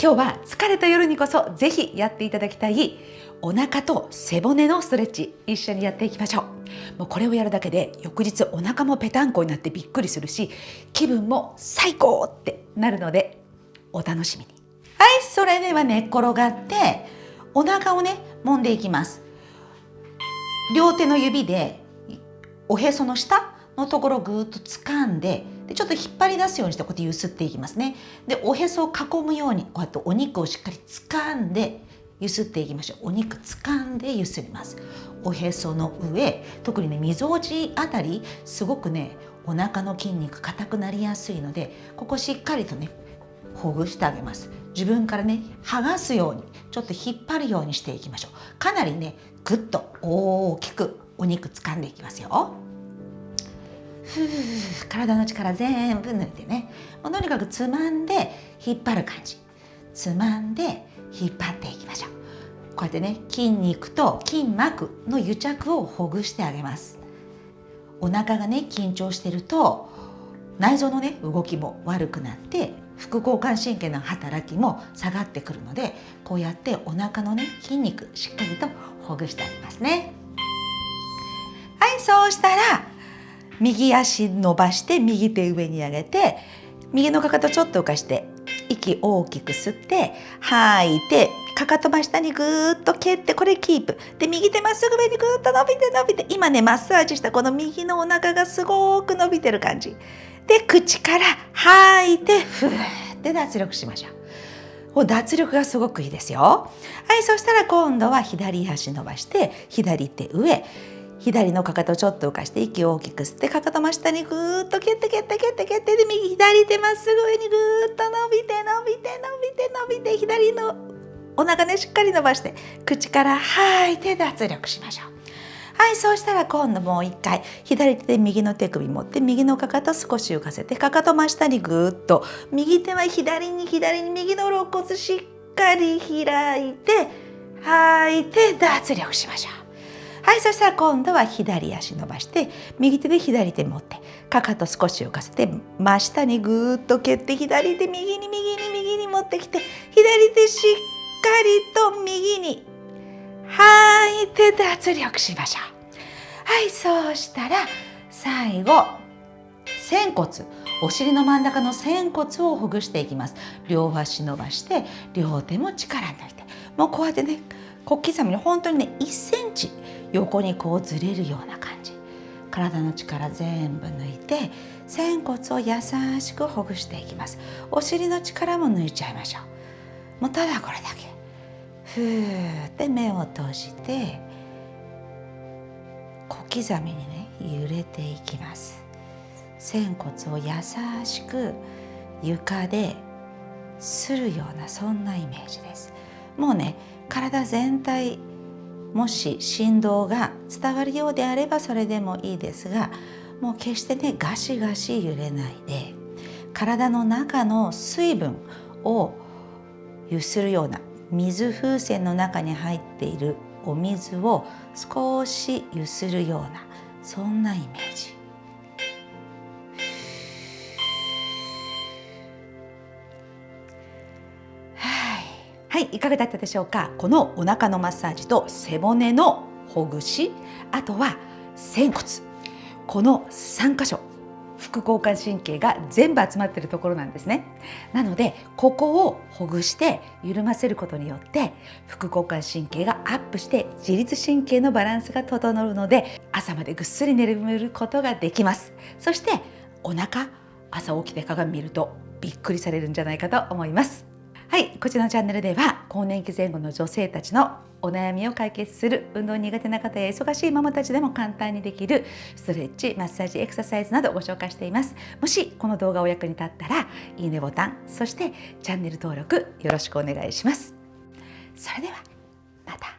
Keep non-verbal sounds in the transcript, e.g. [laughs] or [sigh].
今日は疲れた夜にこそぜひやっていただきたいお腹と背骨のストレッチ一緒にやっていきましょう。もうこれをやるだけで翌日お腹もぺたんこになってびっくりするし気分も最高ってなるのでお楽しみに。はいそれでは寝っ転がってお腹をね揉んでいきます。両手の指でおへその下のところをぐーっと掴んででちょっと引っ張り出すようにしてこうやってゆすっていきますね。でおへそを囲むようにこうやってお肉をしっかり掴んでゆすっていきましょう。お肉掴んでゆすります。おへその上特にねみぞおちあたりすごくねお腹の筋肉硬くなりやすいのでここしっかりとねほぐしてあげます。自分からね剥がすようにちょっと引っ張るようにしていきましょう。かなりねぐっと大きくお肉掴んでいきますよ。ふ [laughs] う体の力全部抜いてね。もうとにかくつまんで引っ張る感じ。つまんで引っ張っていきましょう。こうやってね筋肉と筋膜の癒着をほぐしてあげます。お腹がね緊張してると内臓のね動きも悪くなって副交感神経の働きも下がってくるのでこうやってお腹のね筋肉しっかりとほぐしてあげますね。はいそうしたら右足伸ばして右手上に上げて右のかかとちょっと浮かして息大きく吸って吐いてかかと真下にぐーっと蹴ってこれキープ。で右手まっすぐ上にぐーっと伸びて伸びて今ねマッサージしたこの右のお腹がすごく伸びてる感じ。で口から吐いてふーって脱力しましょう。脱力がすごくいいですよ。はいそしたら今度は左足伸ばして左手上。左のかかとちょっと浮かして息を大きく吸ってかかと真下にぐーっと蹴って蹴って蹴って蹴ってで右左手まっすぐ上にぐーっと伸びて伸びて伸びて伸びて左のお腹ねしっかり伸ばして口から吐いて脱力しましょうはいそうしたら今度もう一回左手で右の手首持って右のかかと少し浮かせてかかと真下にぐーっと右手は左に左に右の肋骨しっかり開いて吐いて脱力しましょうはいそしたら今度は左足伸ばして右手で左手持ってかかと少し浮かせて真下にぐーっと蹴って左手右に右に右に持ってきて左手しっかりと右に吐いて脱力しましょう。はいそうしたら最後仙骨。お尻の真ん中の仙骨をほぐしていきます。両足伸ばして両手も力抜いて。もうこうやってね小刻みに本当にね1センチ横にこうずれるような感じ。体の力全部抜いて仙骨を優しくほぐしていきます。お尻の力も抜いちゃいましょう。もうただこれだけ。ふーって目を閉じて小刻みにね揺れていきます。仙骨を優しく床でするようなそんなイメージです。もうね体全体もし振動が伝わるようであればそれでもいいですがもう決してねガシガシ揺れないで体の中の水分をゆするような水風船の中に入っているお水を少しゆするようなそんなイメージ。はい、いかがだったでしょうか？このお腹のマッサージと背骨のほぐしあとは仙骨。この3箇所副交感神経が全部集まっているところなんですね。なのでここをほぐして緩ませることによって副交感神経がアップして自律神経のバランスが整うので朝までぐっすり眠ることができます。そしてお腹朝起きて鏡見るとびっくりされるんじゃないかと思います。はいこちらのチャンネルでは更年期前後の女性たちのお悩みを解決する運動苦手な方や忙しいママたちでも簡単にできるストレッチマッサージエクササイズなどご紹介しています。もしこの動画お役に立ったらいいねボタンそしてチャンネル登録よろしくお願いします。それではまた。